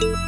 you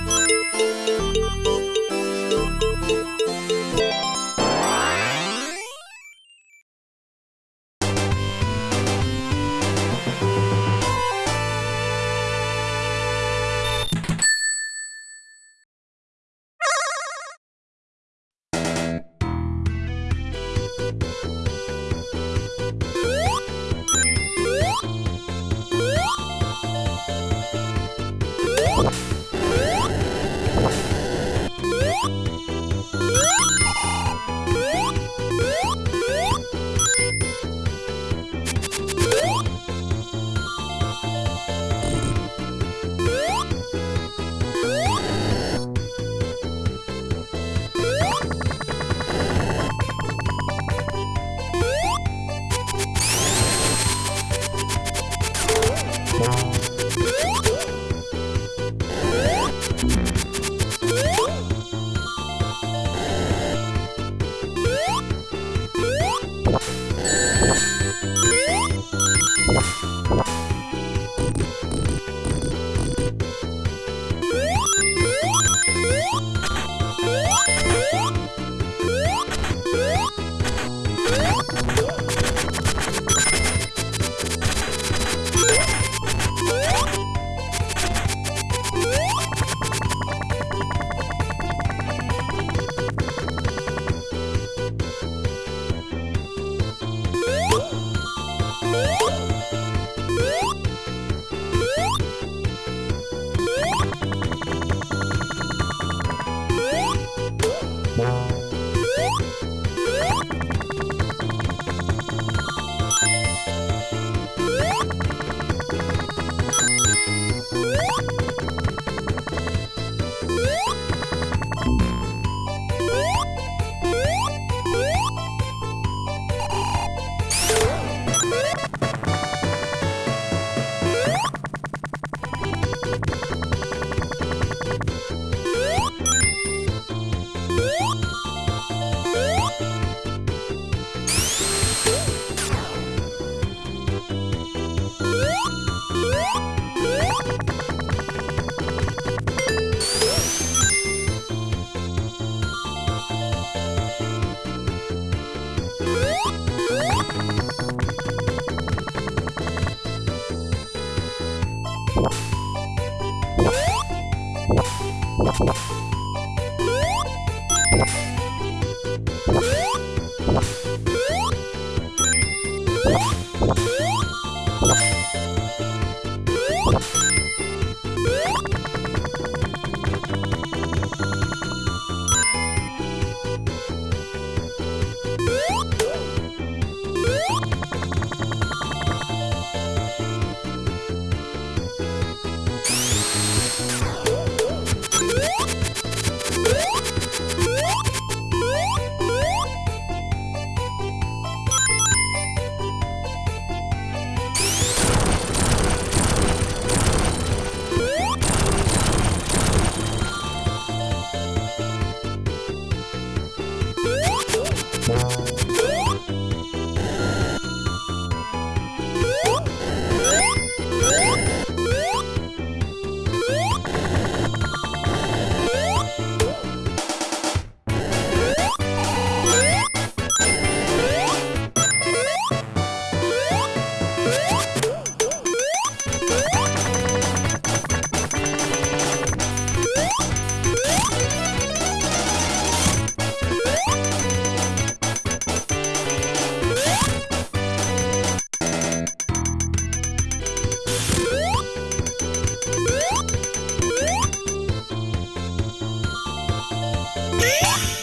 What? Yeah.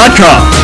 Realtor.com